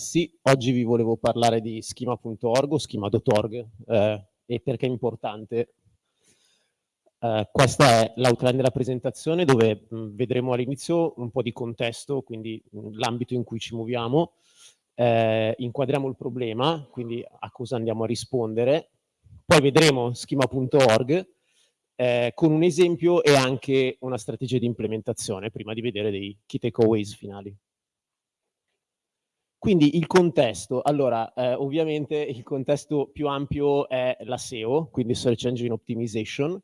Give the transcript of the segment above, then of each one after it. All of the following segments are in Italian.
sì, oggi vi volevo parlare di schema.org o schema.org eh, e perché è importante. Eh, questa è l'outline della presentazione dove mh, vedremo all'inizio un po' di contesto, quindi l'ambito in cui ci muoviamo, eh, inquadriamo il problema, quindi a cosa andiamo a rispondere, poi vedremo schema.org eh, con un esempio e anche una strategia di implementazione prima di vedere dei key takeaways finali. Quindi il contesto, allora eh, ovviamente il contesto più ampio è la SEO, quindi Search Engine Optimization.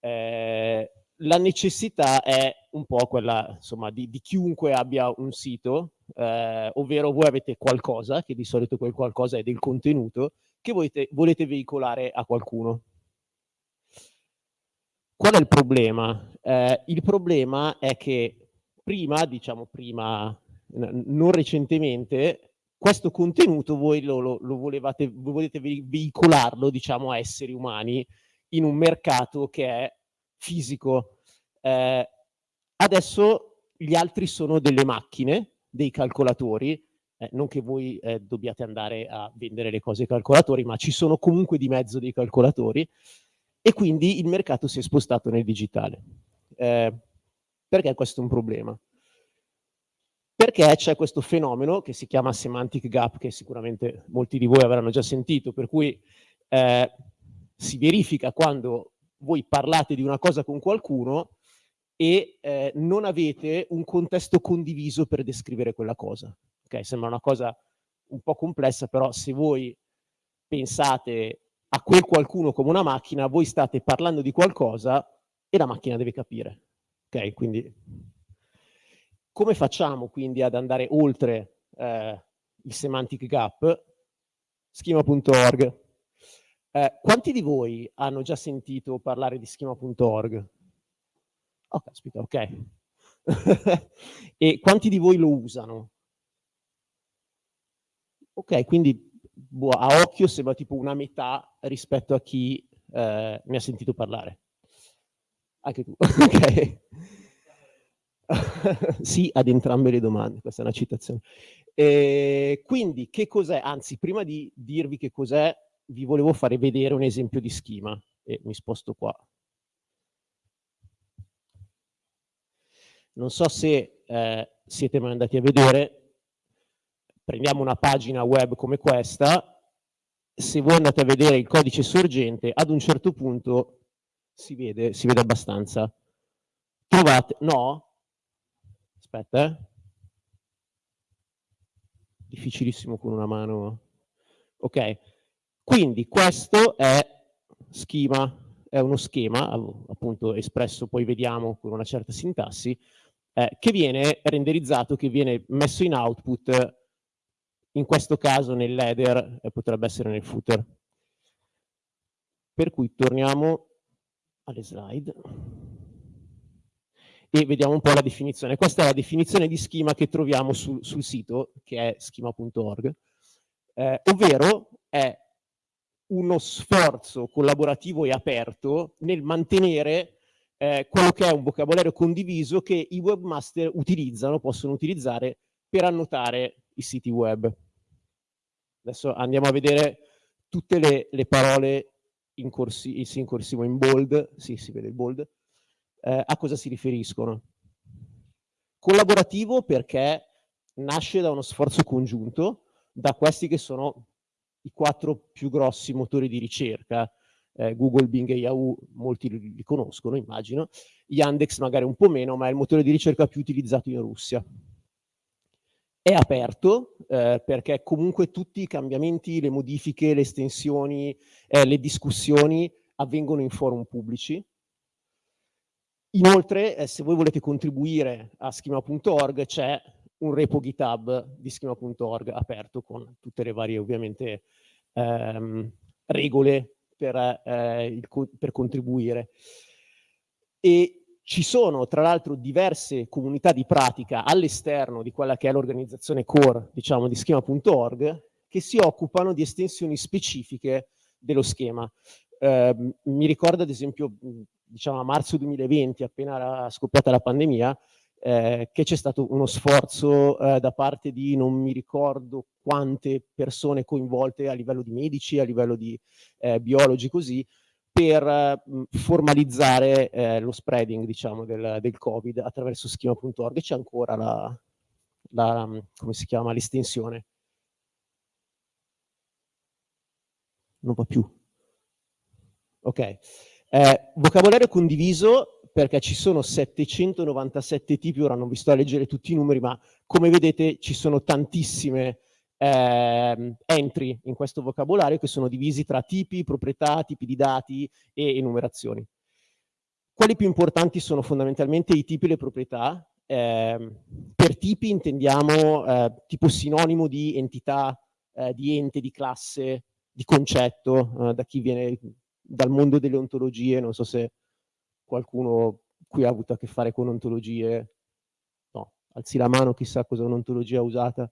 Eh, la necessità è un po' quella insomma, di, di chiunque abbia un sito, eh, ovvero voi avete qualcosa, che di solito quel qualcosa è del contenuto, che volete, volete veicolare a qualcuno. Qual è il problema? Eh, il problema è che prima, diciamo prima non recentemente, questo contenuto voi lo, lo, lo volevate, volete veicolarlo, diciamo, a esseri umani in un mercato che è fisico. Eh, adesso gli altri sono delle macchine, dei calcolatori, eh, non che voi eh, dobbiate andare a vendere le cose ai calcolatori, ma ci sono comunque di mezzo dei calcolatori e quindi il mercato si è spostato nel digitale. Eh, perché questo è un problema? Perché c'è questo fenomeno che si chiama semantic gap, che sicuramente molti di voi avranno già sentito, per cui eh, si verifica quando voi parlate di una cosa con qualcuno e eh, non avete un contesto condiviso per descrivere quella cosa. Okay? Sembra una cosa un po' complessa, però se voi pensate a quel qualcuno come una macchina, voi state parlando di qualcosa e la macchina deve capire. Ok, quindi come facciamo quindi ad andare oltre eh, il semantic gap? Schema.org. Eh, quanti di voi hanno già sentito parlare di schema.org? Oh, caspita, ok. e quanti di voi lo usano? Ok, quindi boh, a occhio sembra tipo una metà rispetto a chi eh, ne ha sentito parlare. Anche tu, ok. sì ad entrambe le domande, questa è una citazione. E quindi che cos'è? Anzi, prima di dirvi che cos'è, vi volevo fare vedere un esempio di schema e mi sposto qua. Non so se eh, siete mai andati a vedere, prendiamo una pagina web come questa, se voi andate a vedere il codice sorgente, ad un certo punto si vede, si vede abbastanza. Trovate, no, Aspetta, eh. Difficilissimo con una mano. Ok, quindi questo è schema, è uno schema, appunto espresso, poi vediamo con una certa sintassi, eh, che viene renderizzato, che viene messo in output, in questo caso nell'header e potrebbe essere nel footer. Per cui torniamo alle slide e vediamo un po' la definizione. Questa è la definizione di schema che troviamo su, sul sito, che è schema.org, eh, ovvero è uno sforzo collaborativo e aperto nel mantenere eh, quello che è un vocabolario condiviso che i webmaster utilizzano, possono utilizzare per annotare i siti web. Adesso andiamo a vedere tutte le, le parole in, corsi, in corsivo in bold, sì, si vede il bold, eh, a cosa si riferiscono. Collaborativo perché nasce da uno sforzo congiunto da questi che sono i quattro più grossi motori di ricerca, eh, Google, Bing e Yahoo, molti li, li conoscono immagino, Yandex magari un po' meno, ma è il motore di ricerca più utilizzato in Russia. È aperto eh, perché comunque tutti i cambiamenti, le modifiche, le estensioni, eh, le discussioni avvengono in forum pubblici, Inoltre, eh, se voi volete contribuire a schema.org, c'è un repo GitHub di schema.org aperto con tutte le varie, ovviamente, ehm, regole per, eh, il, per contribuire. E ci sono, tra l'altro, diverse comunità di pratica all'esterno di quella che è l'organizzazione core, diciamo, di schema.org, che si occupano di estensioni specifiche dello schema. Eh, mi ricordo, ad esempio, diciamo a marzo 2020, appena era scoppiata la pandemia, eh, che c'è stato uno sforzo eh, da parte di non mi ricordo quante persone coinvolte a livello di medici, a livello di eh, biologi così, per mh, formalizzare eh, lo spreading diciamo, del, del Covid attraverso schema.org e c'è ancora la, la, come si chiama, l'estensione. Non va più. Ok. Eh, vocabolario condiviso perché ci sono 797 tipi, ora non vi sto a leggere tutti i numeri, ma come vedete ci sono tantissime eh, entry in questo vocabolario che sono divisi tra tipi, proprietà, tipi di dati e enumerazioni. Quali più importanti sono fondamentalmente i tipi e le proprietà? Eh, per tipi intendiamo eh, tipo sinonimo di entità, eh, di ente, di classe, di concetto, eh, da chi viene dal mondo delle ontologie, non so se qualcuno qui ha avuto a che fare con ontologie? No, alzi la mano, chissà cosa è un'ontologia usata.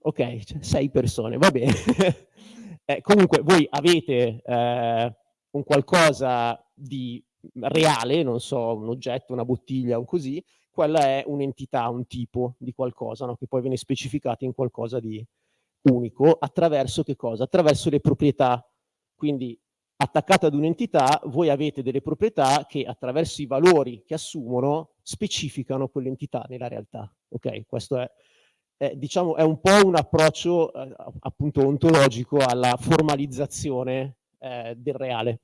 Ok, cioè, sei persone, va bene. eh, comunque voi avete eh, un qualcosa di reale, non so, un oggetto, una bottiglia o così, quella è un'entità, un tipo di qualcosa, no? che poi viene specificato in qualcosa di unico attraverso che cosa? Attraverso le proprietà. Quindi attaccate ad un'entità, voi avete delle proprietà che attraverso i valori che assumono specificano quell'entità nella realtà. Ok, questo è, è, diciamo, è un po' un approccio eh, appunto ontologico alla formalizzazione eh, del reale.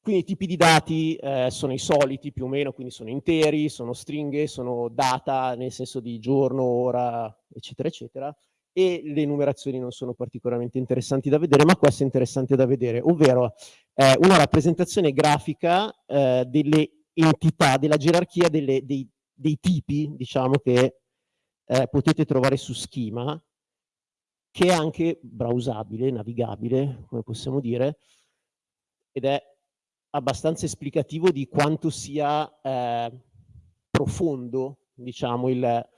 Quindi i tipi di dati eh, sono i soliti più o meno, quindi sono interi, sono stringhe, sono data nel senso di giorno, ora, eccetera, eccetera e le numerazioni non sono particolarmente interessanti da vedere, ma questo è interessante da vedere, ovvero eh, una rappresentazione grafica eh, delle entità, della gerarchia delle, dei, dei, tipi, diciamo, che eh, potete trovare su schema, che è anche browsabile, navigabile, come possiamo dire, ed è abbastanza esplicativo di quanto sia eh, profondo, diciamo, il,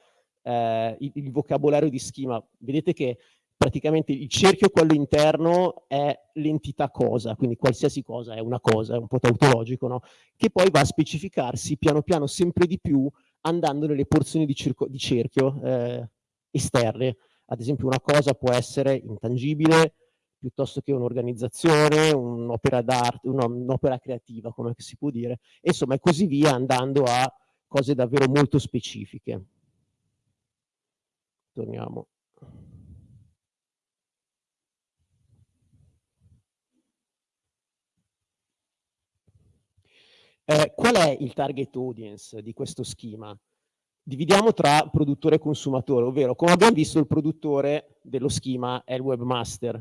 eh, il, il, vocabolario di schema. Vedete che praticamente il cerchio, quello interno, è l'entità cosa, quindi qualsiasi cosa è una cosa, è un po' tautologico, no? che poi va a specificarsi piano piano sempre di più andando nelle porzioni di, di cerchio eh, esterne. Ad esempio una cosa può essere intangibile, piuttosto che un'organizzazione, un'opera d'arte, un'opera creativa, come si può dire, e insomma e così via andando a cose davvero molto specifiche torniamo Eh, qual è il target audience di questo schema? Dividiamo tra produttore e consumatore, ovvero come abbiamo visto il produttore dello schema è il webmaster.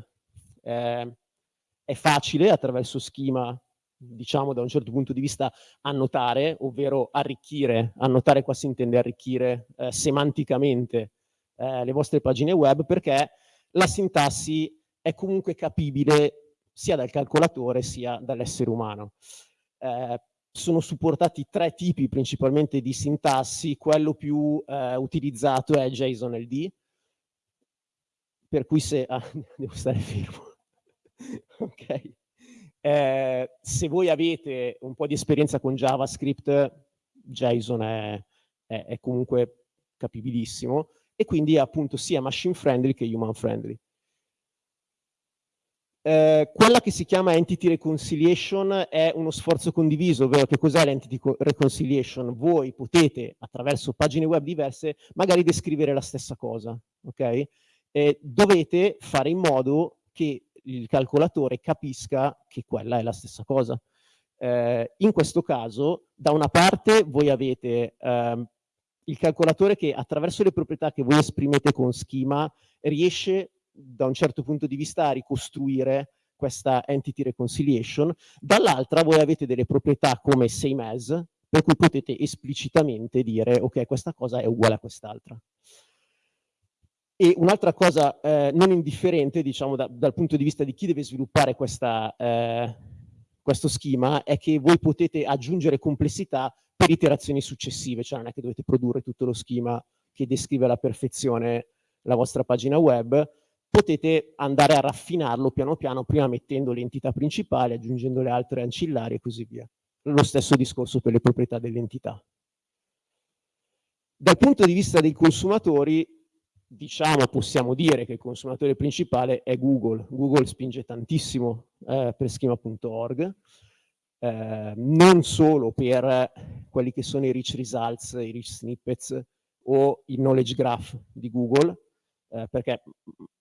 Eh, è facile attraverso schema, diciamo da un certo punto di vista, annotare, ovvero arricchire. Annotare qua si intende arricchire eh, semanticamente eh, le vostre pagine web perché la sintassi è comunque capibile sia dal calcolatore sia dall'essere umano. Eh, sono supportati tre tipi principalmente di sintassi, quello più eh, utilizzato è JSON-LD, per cui se... Ah, devo stare fermo. ok. Eh, se voi avete un po' di esperienza con JavaScript, JSON è, è, è comunque capibilissimo e quindi è appunto sia machine friendly che human friendly. Eh, quella che si chiama Entity Reconciliation è uno sforzo condiviso, ovvero che cos'è l'Entity Reconciliation? Voi potete, attraverso pagine web diverse, magari descrivere la stessa cosa, ok? E dovete fare in modo che il calcolatore capisca che quella è la stessa cosa. Eh, in questo caso, da una parte voi avete eh, il calcolatore che attraverso le proprietà che voi esprimete con schema riesce da un certo punto di vista a ricostruire questa entity reconciliation, dall'altra voi avete delle proprietà come same as, per cui potete esplicitamente dire ok questa cosa è uguale a quest'altra. E un'altra cosa eh, non indifferente, diciamo, da, dal punto di vista di chi deve sviluppare questa, eh, questo schema, è che voi potete aggiungere complessità per iterazioni successive, cioè non è che dovete produrre tutto lo schema che descrive alla perfezione la vostra pagina web, potete andare a raffinarlo piano piano, prima mettendo l'entità principale, aggiungendo le altre ancillari e così via. lo stesso discorso per le proprietà dell'entità. Dal punto di vista dei consumatori, diciamo, possiamo dire che il consumatore principale è Google. Google spinge tantissimo eh, per schema.org, eh, non solo per quelli che sono i rich results, i rich snippets o il knowledge graph di Google, eh, perché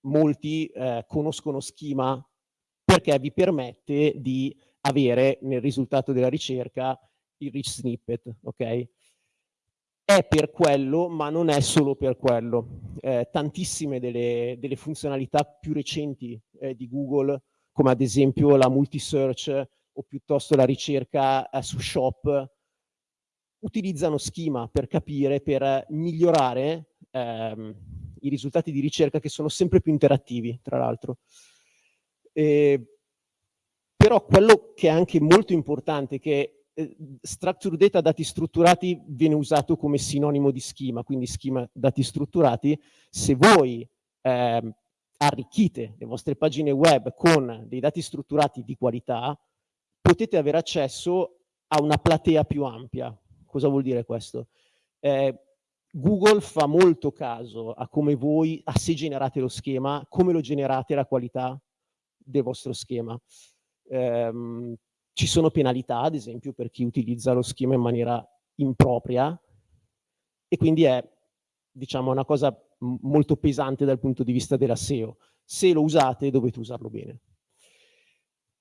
molti eh, conoscono schema perché vi permette di avere nel risultato della ricerca il rich snippet, ok? È per quello, ma non è solo per quello. Eh, tantissime delle, delle, funzionalità più recenti eh, di Google, come ad esempio la multi-search o piuttosto la ricerca eh, su Shop, utilizzano schema per capire, per migliorare ehm, i risultati di ricerca che sono sempre più interattivi, tra l'altro. Eh, però quello che è anche molto importante che eh, structure data, dati strutturati, viene usato come sinonimo di schema, quindi schema dati strutturati. Se voi eh, arricchite le vostre pagine web con dei dati strutturati di qualità, potete avere accesso a una platea più ampia. Cosa vuol dire questo? Eh, Google fa molto caso a come voi, a se generate lo schema, come lo generate la qualità del vostro schema. Ehm, ci sono penalità, ad esempio, per chi utilizza lo schema in maniera impropria e quindi è, diciamo, una cosa molto pesante dal punto di vista della SEO. Se lo usate dovete usarlo bene.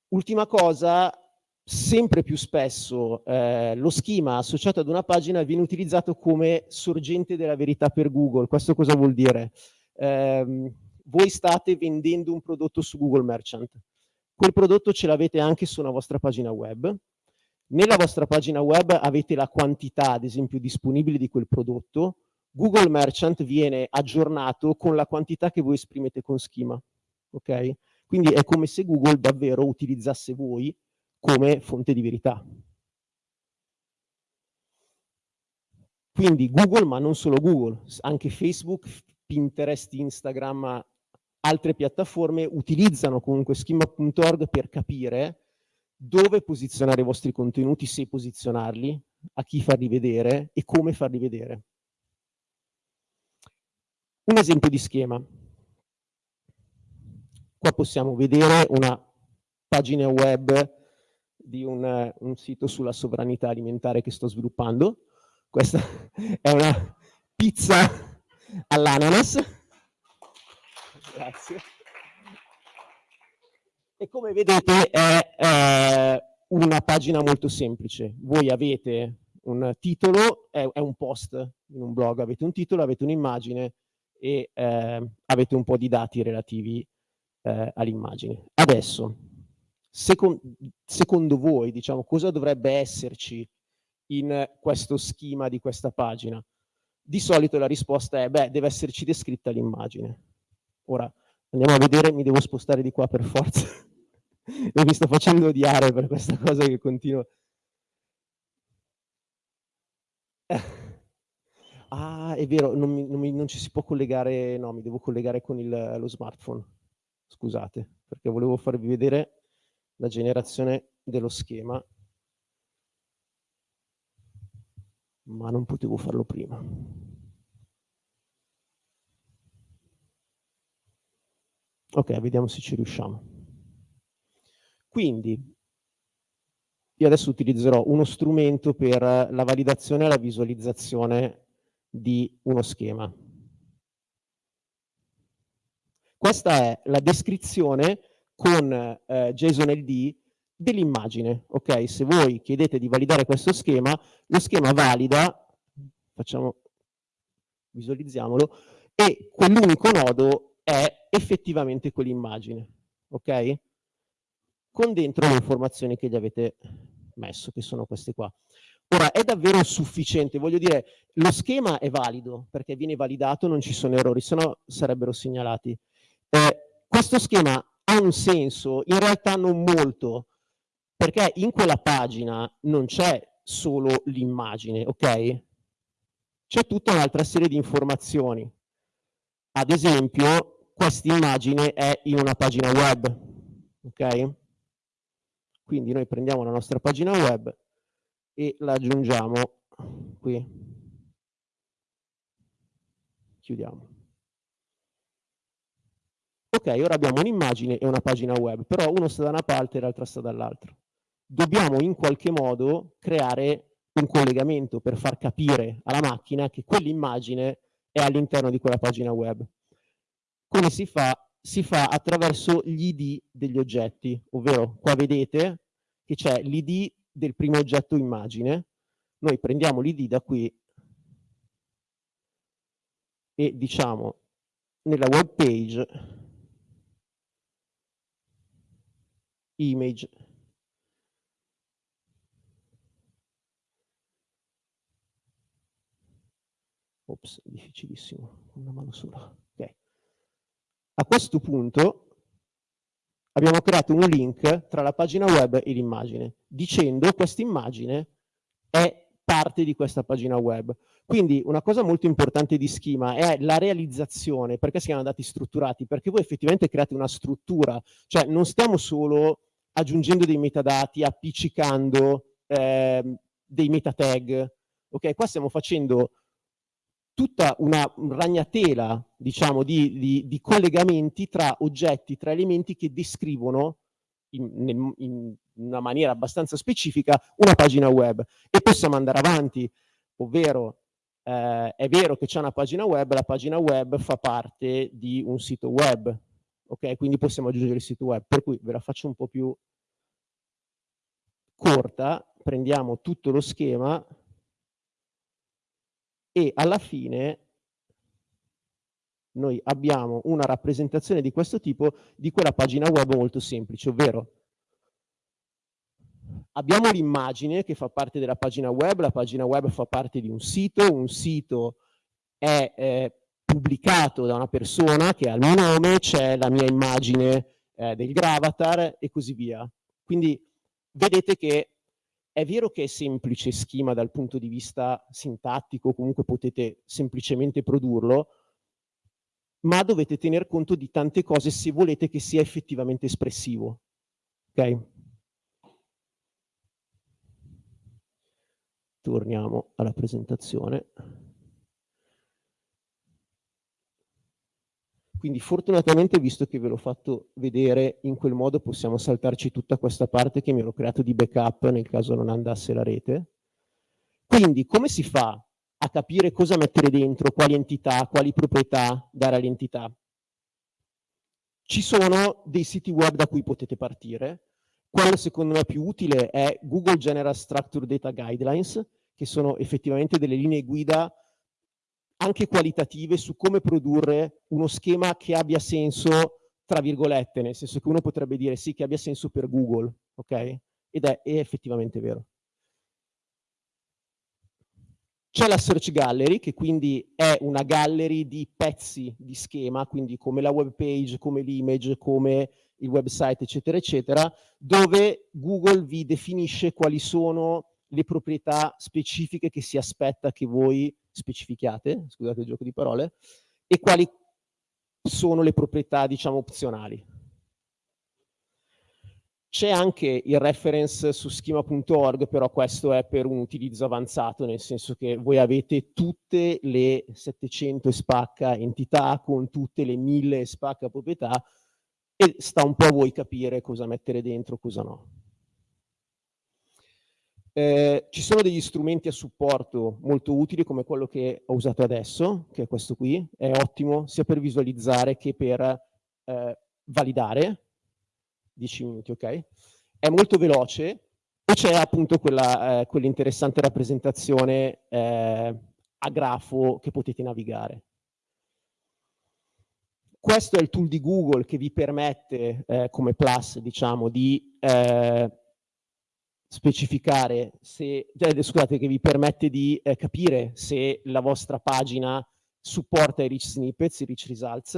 Ultima cosa, sempre più spesso eh, lo schema associato ad una pagina viene utilizzato come sorgente della verità per Google. Questo cosa vuol dire? Eh, voi state vendendo un prodotto su Google Merchant Quel prodotto ce l'avete anche su una vostra pagina web. Nella vostra pagina web avete la quantità, ad esempio, disponibile di quel prodotto. Google Merchant viene aggiornato con la quantità che voi esprimete con schema. Ok? Quindi è come se Google davvero utilizzasse voi come fonte di verità. Quindi Google, ma non solo Google, anche Facebook, Pinterest, Instagram, altre piattaforme utilizzano comunque schema.org per capire dove posizionare i vostri contenuti, se posizionarli, a chi farli vedere e come farli vedere. Un esempio di schema. Qua possiamo vedere una pagina web di un, un sito sulla sovranità alimentare che sto sviluppando. Questa è una pizza all'ananas Grazie. E come vedete è eh, una pagina molto semplice. Voi avete un titolo, è, è, un post in un blog, avete un titolo, avete un'immagine e eh, avete un po' di dati relativi eh, all'immagine. Adesso, secon secondo voi, diciamo, cosa dovrebbe esserci in questo schema di questa pagina? Di solito la risposta è, beh, deve esserci descritta l'immagine. Ora andiamo a vedere, mi devo spostare di qua per forza. e mi sto facendo odiare per questa cosa che continuo. Ah, è vero, non, mi, non, mi, non, ci si può collegare, no, mi devo collegare con il, lo smartphone. Scusate, perché volevo farvi vedere la generazione dello schema, ma non potevo farlo prima. Ok, vediamo se ci riusciamo. Quindi, io adesso utilizzerò uno strumento per la validazione e la visualizzazione di uno schema. Questa è la descrizione con eh, JSON-LD dell'immagine. Ok, se voi chiedete di validare questo schema, lo schema valida, facciamo, visualizziamolo, e quell'unico nodo è effettivamente quell'immagine, ok? Con dentro le informazioni che gli avete messo, che sono queste qua. Ora, è davvero sufficiente? Voglio dire, lo schema è valido, perché viene validato, non ci sono errori, se no sarebbero segnalati. Eh, questo schema ha un senso? In realtà non molto, perché in quella pagina non c'è solo l'immagine, ok? C'è tutta un'altra serie di informazioni. Ad esempio, questa immagine è in una pagina web, ok? Quindi noi prendiamo la nostra pagina web, e la aggiungiamo qui. Chiudiamo. Ok, ora abbiamo un'immagine e una pagina web, però uno sta da una parte e l'altra sta dall'altra. Dobbiamo in qualche modo creare un collegamento per far capire alla macchina che quell'immagine è all'interno di quella pagina web. Come si fa? Si fa attraverso gli ID degli oggetti, ovvero qua vedete che c'è l'ID del primo oggetto immagine, noi prendiamo l'ID da qui e diciamo nella web page image ops difficilissimo una mano sola a questo punto abbiamo creato un link tra la pagina web e l'immagine, dicendo questa immagine è parte di questa pagina web. Quindi una cosa molto importante di schema è la realizzazione, perché si chiamano dati strutturati? Perché voi effettivamente create una struttura, cioè non stiamo solo aggiungendo dei metadati, appiccicando eh, dei meta tag, ok? Qua stiamo facendo tutta una ragnatela diciamo, di, di, di, collegamenti tra oggetti, tra elementi che descrivono in, in, una maniera abbastanza specifica una pagina web e possiamo andare avanti, ovvero eh, è vero che c'è una pagina web, la pagina web fa parte di un sito web, ok? Quindi possiamo aggiungere il sito web, per cui ve la faccio un po' più corta, prendiamo tutto lo schema e alla fine noi abbiamo una rappresentazione di questo tipo di quella pagina web molto semplice, ovvero abbiamo l'immagine che fa parte della pagina web, la pagina web fa parte di un sito, un sito è eh, pubblicato da una persona che ha il mio nome, c'è la mia immagine eh, del gravatar e così via. Quindi vedete che è vero che è semplice schema dal punto di vista sintattico, comunque potete semplicemente produrlo, ma dovete tener conto di tante cose se volete che sia effettivamente espressivo. Ok? Torniamo alla presentazione. Quindi fortunatamente, visto che ve l'ho fatto vedere in quel modo, possiamo saltarci tutta questa parte che mi ero creato di backup nel caso non andasse la rete. Quindi come si fa a capire cosa mettere dentro, quali entità, quali proprietà dare all'entità? Ci sono dei siti web da cui potete partire. Quello secondo me più utile è Google General Structure Data Guidelines, che sono effettivamente delle linee guida anche qualitative su come produrre uno schema che abbia senso, tra virgolette, nel senso che uno potrebbe dire sì, che abbia senso per Google, ok? Ed è, è effettivamente vero. C'è la Search Gallery, che quindi è una gallery di pezzi di schema, quindi come la web page, come l'image, come il website, eccetera, eccetera, dove Google vi definisce quali sono le proprietà specifiche che si aspetta che voi specifichiate, scusate il gioco di parole, e quali sono le proprietà, diciamo, opzionali. C'è anche il reference su schema.org, però questo è per un utilizzo avanzato, nel senso che voi avete tutte le 700 spacca entità con tutte le 1000 spacca proprietà e sta un po' a voi capire cosa mettere dentro, cosa no. Eh, ci sono degli strumenti a supporto molto utili come quello che ho usato adesso, che è questo qui, è ottimo sia per visualizzare che per eh, validare, 10 minuti, ok? È molto veloce e c'è appunto quella, eh, quell'interessante rappresentazione eh, a grafo che potete navigare. Questo è il tool di Google che vi permette, eh, come plus, diciamo, di eh, specificare se, cioè, scusate, che vi permette di eh, capire se la vostra pagina supporta i rich snippets, i rich results,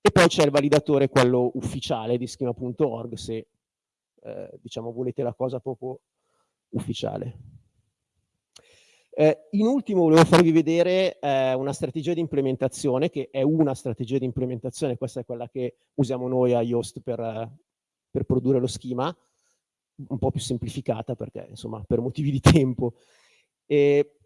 e poi c'è il validatore, quello ufficiale di schema.org, se eh, diciamo volete la cosa proprio ufficiale. Eh, in ultimo volevo farvi vedere eh, una strategia di implementazione, che è una strategia di implementazione, questa è quella che usiamo noi a Yoast per, per produrre lo schema, un po' più semplificata perché insomma per motivi di tempo. E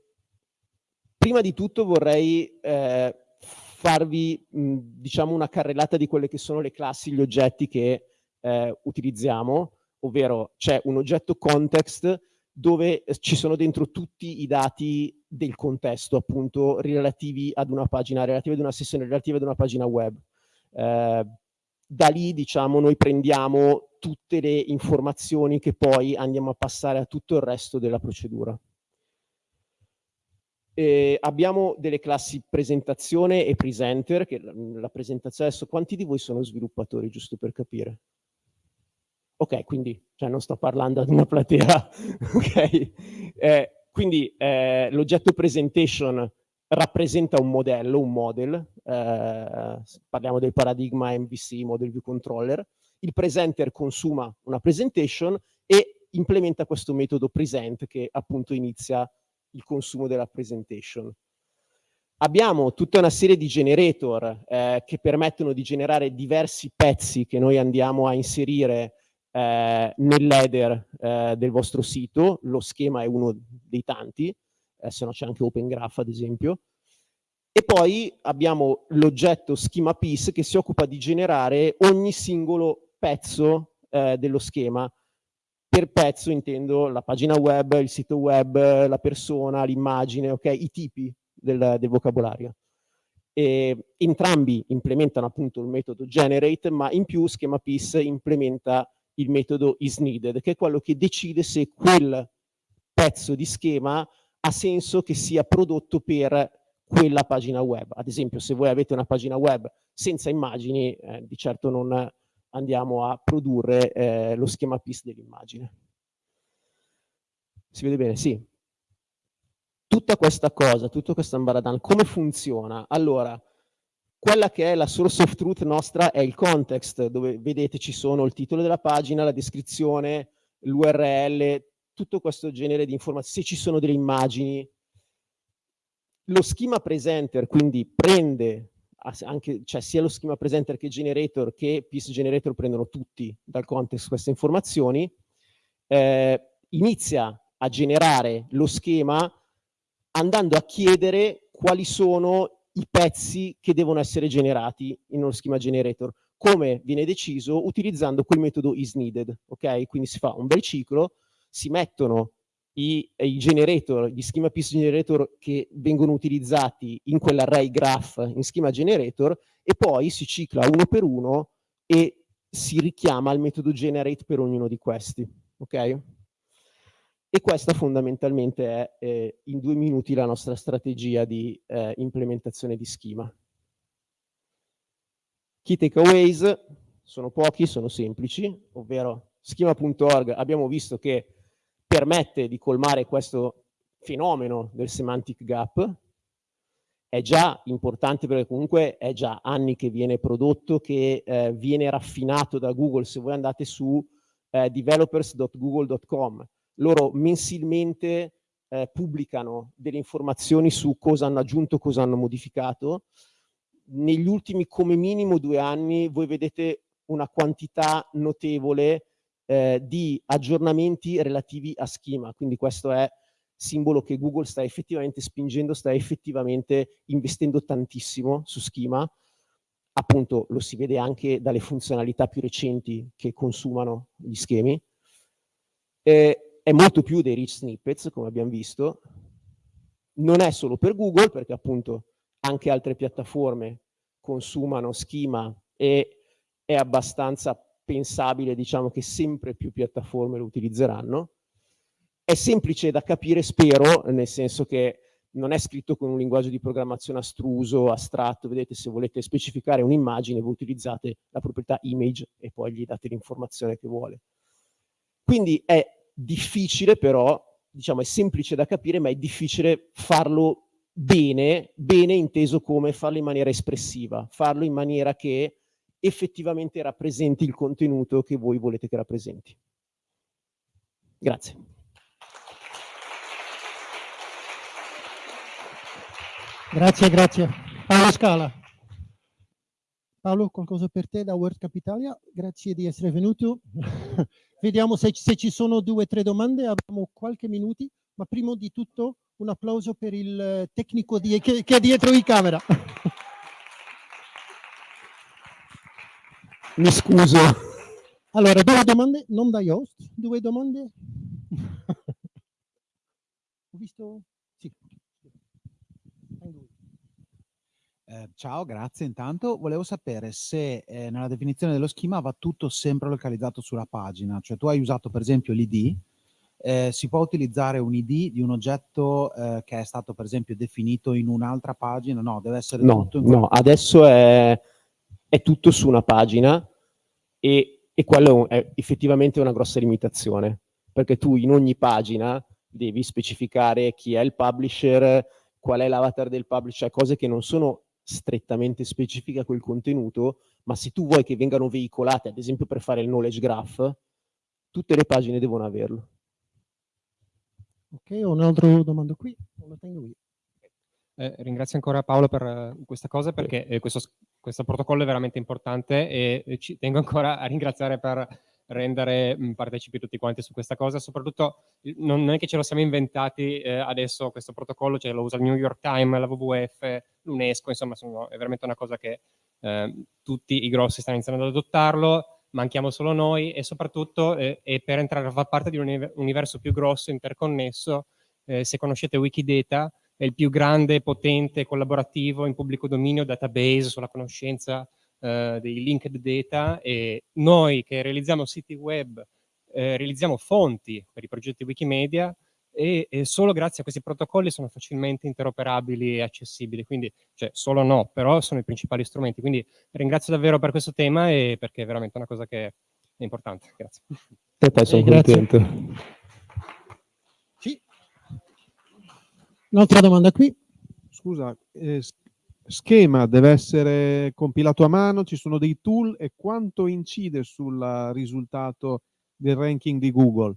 prima di tutto vorrei eh, farvi mh, diciamo una carrellata di quelle che sono le classi, gli oggetti che eh, utilizziamo, ovvero c'è un oggetto context dove ci sono dentro tutti i dati del contesto, appunto, relativi ad una pagina, relativi ad una sessione, relativi ad una pagina web. Eh, da lì, diciamo, noi prendiamo tutte le informazioni che poi andiamo a passare a tutto il resto della procedura. E abbiamo delle classi presentazione e presenter, che la, la presentazione adesso, quanti di voi sono sviluppatori, giusto per capire? Ok, quindi cioè non sto parlando ad una platea, ok? Eh, quindi eh, l'oggetto presentation rappresenta un modello, un model, eh, parliamo del paradigma MVC, Model View Controller, il presenter consuma una presentation e implementa questo metodo present che appunto inizia il consumo della presentation. Abbiamo tutta una serie di generator eh, che permettono di generare diversi pezzi che noi andiamo a inserire eh, nell'header eh, del vostro sito, lo schema è uno dei tanti, eh, se no c'è anche Open Graph ad esempio, e poi abbiamo l'oggetto schema piece che si occupa di generare ogni singolo pezzo eh, dello schema. Per pezzo intendo la pagina web, il sito web, la persona, l'immagine, ok? I tipi del, del vocabolario. E entrambi implementano appunto il metodo generate, ma in più schema piece implementa il metodo isNeeded, che è quello che decide se quel pezzo di schema ha senso che sia prodotto per quella pagina web. Ad esempio, se voi avete una pagina web senza immagini, eh, di certo non andiamo a produrre eh, lo schema PIS dell'immagine. Si vede bene? Sì. Tutta questa cosa, tutto questo ambaradan, come funziona? Allora, quella che è la source of truth nostra è il context, dove vedete ci sono il titolo della pagina, la descrizione, l'URL, tutto questo genere di informazioni, se ci sono delle immagini. Lo schema presenter quindi prende anche, cioè sia lo schema presenter che generator che piece generator prendono tutti dal context queste informazioni, eh, inizia a generare lo schema andando a chiedere quali sono i pezzi che devono essere generati in uno schema generator. Come viene deciso? Utilizzando quel metodo isNeeded, ok? Quindi si fa un bel ciclo, si mettono i, i generator, gli schema piece generator che vengono utilizzati in quell'array graph in schema generator e poi si cicla uno per uno e si richiama il metodo generate per ognuno di questi, ok? E questa fondamentalmente è eh, in due minuti la nostra strategia di eh, implementazione di schema. Key takeaways sono pochi, sono semplici, ovvero schema.org abbiamo visto che permette di colmare questo fenomeno del semantic gap, è già importante perché comunque è già anni che viene prodotto, che eh, viene raffinato da Google. Se voi andate su eh, developers.google.com loro mensilmente eh, pubblicano delle informazioni su cosa hanno aggiunto, cosa hanno modificato. Negli ultimi come minimo due anni voi vedete una quantità notevole eh, di aggiornamenti relativi a schema, quindi questo è simbolo che Google sta effettivamente spingendo, sta effettivamente investendo tantissimo su schema, appunto lo si vede anche dalle funzionalità più recenti che consumano gli schemi. Eh, è molto più dei rich snippets, come abbiamo visto, non è solo per Google, perché appunto anche altre piattaforme consumano schema e è abbastanza pensabile, diciamo, che sempre più piattaforme lo utilizzeranno. È semplice da capire, spero, nel senso che non è scritto con un linguaggio di programmazione astruso, astratto, vedete se volete specificare un'immagine voi utilizzate la proprietà image e poi gli date l'informazione che vuole. Quindi è difficile però, diciamo è semplice da capire, ma è difficile farlo bene, bene inteso come farlo in maniera espressiva, farlo in maniera che effettivamente rappresenti il contenuto che voi volete che rappresenti. Grazie. Grazie, grazie. Paolo Scala. Paolo, qualcosa per te da World Capitalia? Grazie di essere venuto. vediamo se, se ci sono due o tre domande, abbiamo qualche minuto, ma prima di tutto un applauso per il tecnico di, che, che è dietro di camera. Mi scuso. Allora, due domande, non dai host, due domande. Ho visto? Sì. Eh, ciao, grazie. Intanto volevo sapere se eh, nella definizione dello schema va tutto sempre localizzato sulla pagina, cioè tu hai usato per esempio l'id, eh, si può utilizzare un id di un oggetto eh, che è stato per esempio definito in un'altra pagina? No, deve essere no, tutto in No, adesso è, è tutto su una pagina e, e quello è effettivamente una grossa limitazione, perché tu in ogni pagina devi specificare chi è il publisher, qual è l'avatar del publisher, cose che non sono strettamente specifiche a quel contenuto, ma se tu vuoi che vengano veicolate, ad esempio per fare il knowledge graph, tutte le pagine devono averlo. Ok, ho un'altra domanda qui, lo tengo io. Eh, ringrazio ancora Paolo per uh, questa cosa perché eh, questo, questo, protocollo è veramente importante e, ci tengo ancora a ringraziare per rendere partecipi tutti quanti su questa cosa, soprattutto non, è che ce lo siamo inventati eh, adesso questo protocollo, cioè lo usa il New York Times, la WWF, l'UNESCO, insomma sono, è veramente una cosa che eh, tutti i grossi stanno iniziando ad adottarlo, manchiamo solo noi e soprattutto eh, e per entrare a far parte di un universo più grosso, interconnesso, eh, se conoscete Wikidata, è il più grande, potente, collaborativo in pubblico dominio database sulla conoscenza eh, dei linked data e noi che realizziamo siti web eh, realizziamo fonti per i progetti Wikimedia e, e, solo grazie a questi protocolli sono facilmente interoperabili e accessibili, quindi cioè, solo no, però sono i principali strumenti. Quindi ringrazio davvero per questo tema e perché è veramente una cosa che è importante. Grazie. E te sono eh, contento. Un'altra domanda qui. Scusa, eh, schema deve essere compilato a mano, ci sono dei tool e quanto incide sul risultato del ranking di Google?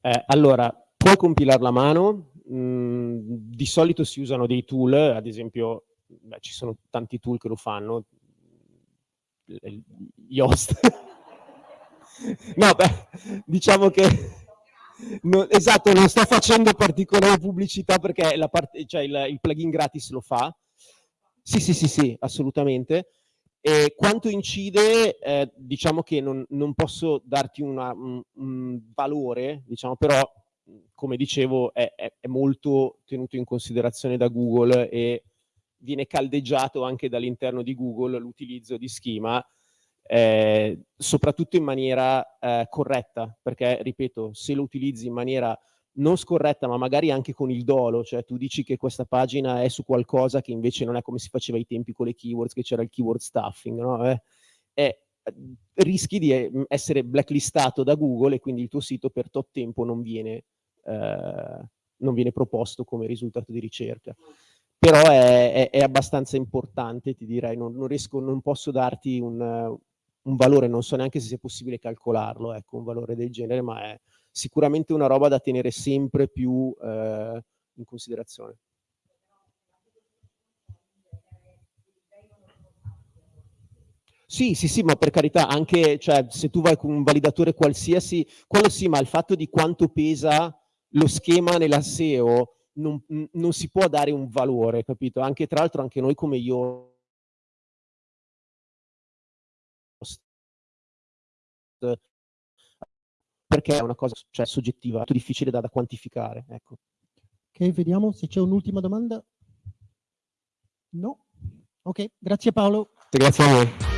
Eh, allora, puoi compilarla a mano, mh, mm, di solito si usano dei tool, ad esempio beh, ci sono tanti tool che lo fanno, Yoast. no, beh, diciamo che No, esatto, non sto facendo particolare pubblicità perché parte, cioè il, il, plugin gratis lo fa. Sì, sì, sì, sì, assolutamente. E quanto incide, eh, diciamo che non, non, posso darti una, un, un, valore, diciamo, però, come dicevo, è, è, è molto tenuto in considerazione da Google e viene caldeggiato anche dall'interno di Google l'utilizzo di schema eh, soprattutto in maniera eh, corretta, perché, ripeto, se lo utilizzi in maniera non scorretta, ma magari anche con il dolo, cioè tu dici che questa pagina è su qualcosa che invece non è come si faceva ai tempi con le keywords, che c'era il keyword stuffing, no? eh, eh, rischi di eh, essere blacklistato da Google e quindi il tuo sito per tot tempo non viene, eh, non viene proposto come risultato di ricerca però è, è, è, abbastanza importante, ti direi, non, non, riesco, non posso darti un, un valore, non so neanche se sia possibile calcolarlo, ecco, un valore del genere, ma è sicuramente una roba da tenere sempre più eh, in considerazione. Sì, sì, sì, ma per carità, anche cioè, se tu vai con un validatore qualsiasi, quello sì, ma il fatto di quanto pesa lo schema nella SEO non, non si può dare un valore, capito? Anche tra l'altro anche noi come io perché è una cosa cioè, soggettiva, molto difficile da, da quantificare. Ecco. Ok, vediamo se c'è un'ultima domanda. No? Ok, grazie Paolo. Grazie a voi.